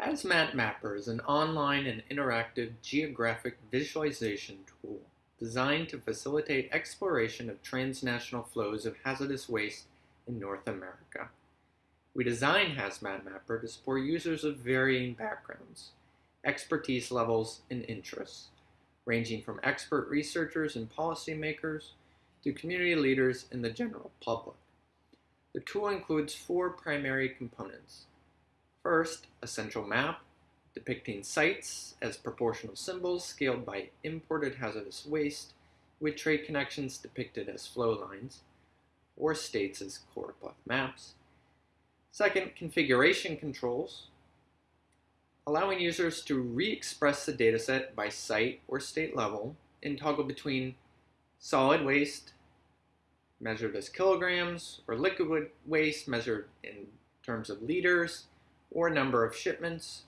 Hazmat Mapper is an online and interactive geographic visualization tool designed to facilitate exploration of transnational flows of hazardous waste in North America. We designed Hazmat Mapper to support users of varying backgrounds, expertise levels, and interests, ranging from expert researchers and policymakers to community leaders and the general public. The tool includes four primary components. First, a central map depicting sites as proportional symbols scaled by imported hazardous waste with trade connections depicted as flow lines, or states as choropleth maps. Second, configuration controls, allowing users to re-express the dataset by site or state level and toggle between solid waste, measured as kilograms, or liquid waste measured in terms of liters, or number of shipments.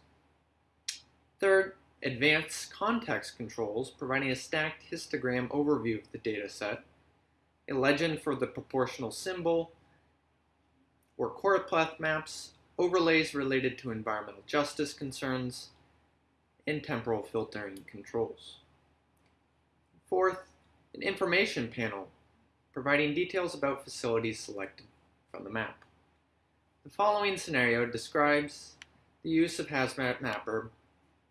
Third, advanced context controls, providing a stacked histogram overview of the dataset, a legend for the proportional symbol, or choropleth maps, overlays related to environmental justice concerns, and temporal filtering controls. Fourth, an information panel, providing details about facilities selected from the map. The following scenario describes the use of Hazmat Mapper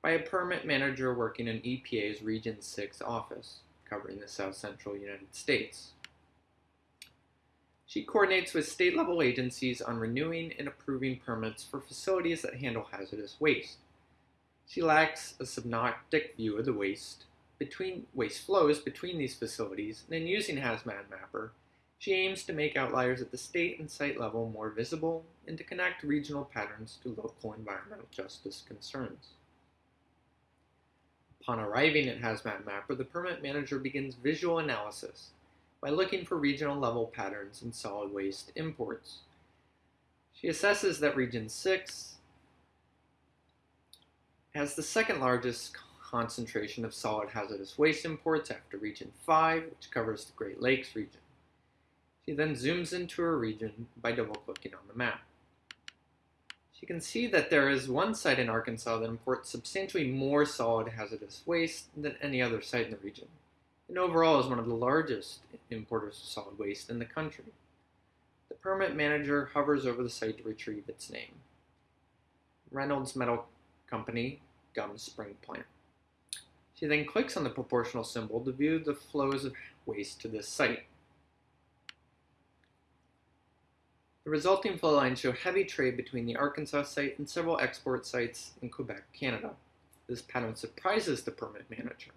by a permit manager working in EPA's Region 6 office, covering the south central United States. She coordinates with state-level agencies on renewing and approving permits for facilities that handle hazardous waste. She lacks a synoptic view of the waste between waste flows between these facilities, and in using Hazmat Mapper, she aims to make outliers at the state and site level more visible and to connect regional patterns to local environmental justice concerns. Upon arriving at Hazmat Mapper, the permit manager begins visual analysis by looking for regional level patterns in solid waste imports. She assesses that Region 6 has the second largest concentration of solid hazardous waste imports after Region 5, which covers the Great Lakes region. She then zooms into her region by double-clicking on the map. She can see that there is one site in Arkansas that imports substantially more solid hazardous waste than any other site in the region, and overall is one of the largest importers of solid waste in the country. The permit manager hovers over the site to retrieve its name. Reynolds Metal Company, Gum Spring Plant. She then clicks on the proportional symbol to view the flows of waste to this site. The resulting flow lines show heavy trade between the Arkansas site and several export sites in Quebec, Canada. This pattern surprises the permit manager.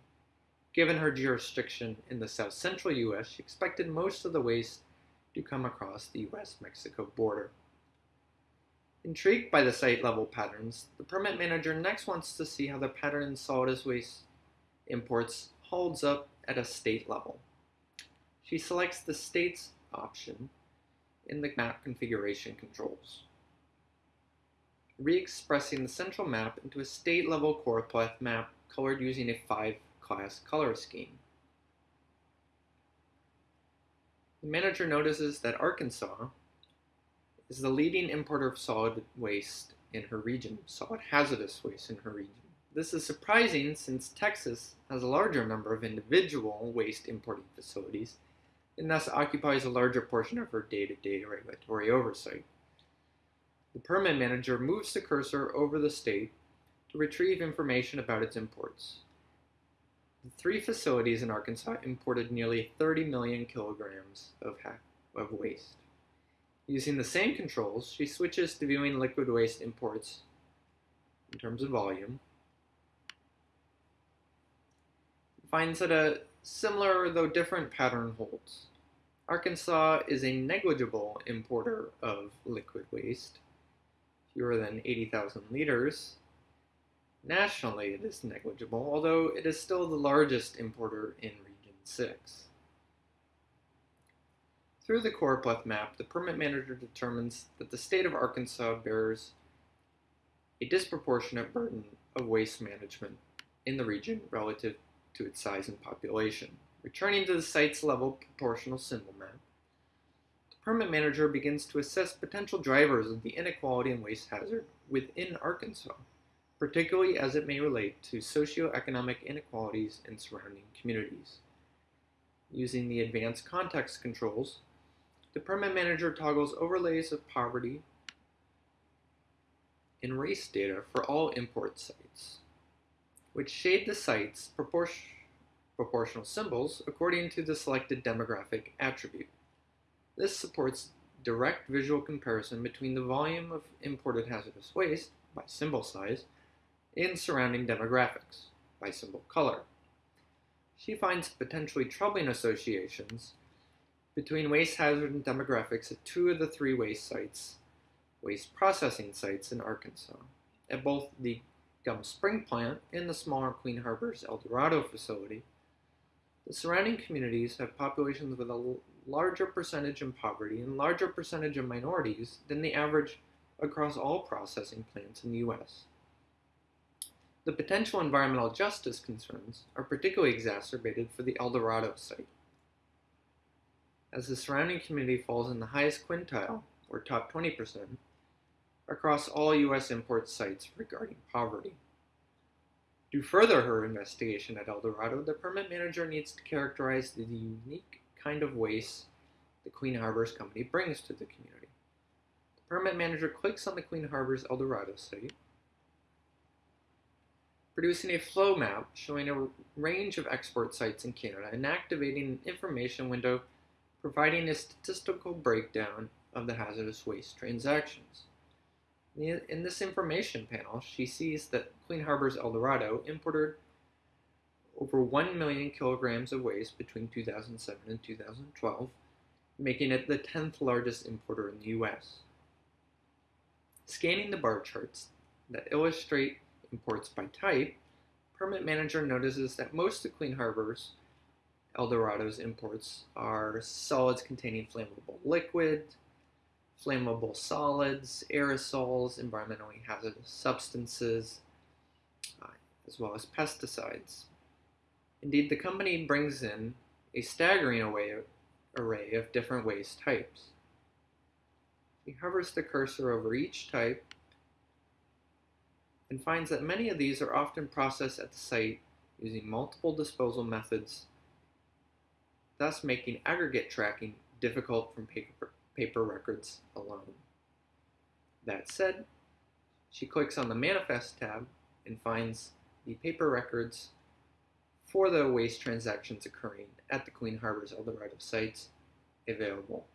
Given her jurisdiction in the south central U.S., she expected most of the waste to come across the U.S.-Mexico border. Intrigued by the site level patterns, the permit manager next wants to see how the pattern in solid waste imports holds up at a state level. She selects the states option in the map configuration controls. Re-expressing the central map into a state-level choropleth map colored using a five-class color scheme. The manager notices that Arkansas is the leading importer of solid waste in her region, solid hazardous waste in her region. This is surprising since Texas has a larger number of individual waste importing facilities and thus occupies a larger portion of her day-to-day -day regulatory oversight. The permit manager moves the cursor over the state to retrieve information about its imports. The three facilities in Arkansas imported nearly 30 million kilograms of, of waste. Using the same controls, she switches to viewing liquid waste imports in terms of volume, finds that a similar though different pattern holds. Arkansas is a negligible importer of liquid waste, fewer than 80,000 liters. Nationally, it is negligible, although it is still the largest importer in Region 6. Through the choropleth map, the permit manager determines that the state of Arkansas bears a disproportionate burden of waste management in the region relative to its size and population. Returning to the site's level proportional symbol map, the permit manager begins to assess potential drivers of the inequality and waste hazard within Arkansas. particularly as it may relate to socioeconomic inequalities in surrounding communities. Using the advanced context controls, the permit manager toggles overlays of poverty and race data for all import sites, which shade the site's proportion, proportional symbols according to the selected demographic attribute. This supports direct visual comparison between the volume of imported hazardous waste by symbol size and surrounding demographics by symbol color. She finds potentially troubling associations between waste hazard and demographics at two of the three waste sites, waste processing sites in Arkansas, at both the Gum Spring plant and the smaller Clean Harbors El Dorado facility. The surrounding communities have populations with a larger percentage in poverty and larger percentage of minorities than the average across all processing plants in the U.S. The potential environmental justice concerns are particularly exacerbated for the El Dorado site, as the surrounding community falls in the highest quintile, or top 20%, across all U.S. import sites regarding poverty. To further her investigation at El Dorado, the permit manager needs to characterize the unique kind of waste the Clean Harbors Company brings to the community. The permit manager clicks on the Clean Harbors El Dorado site, producing a flow map showing a range of export sites in Canada and activating an information window providing a statistical breakdown of the hazardous waste transactions. In this information panel, she sees that Clean Harbors El Dorado imported over 1 million kilograms of waste between 2007 and 2012, making it the 10th largest importer in the US. Scanning the bar charts that illustrate imports by type, Permit Manager notices that most of Clean Harbor's El Dorado's imports are solids containing flammable liquid, flammable solids, aerosols, environmentally hazardous substances, uh, as well as pesticides. Indeed, the company brings in a staggering array of, array of different waste types. He hovers the cursor over each type and finds that many of these are often processed at the site using multiple disposal methods, thus making aggregate tracking difficult from paper, paper records alone. That said, she clicks on the Manifest tab and finds the paper records for the waste transactions occurring at the Clean Harbors Eldorado sites available.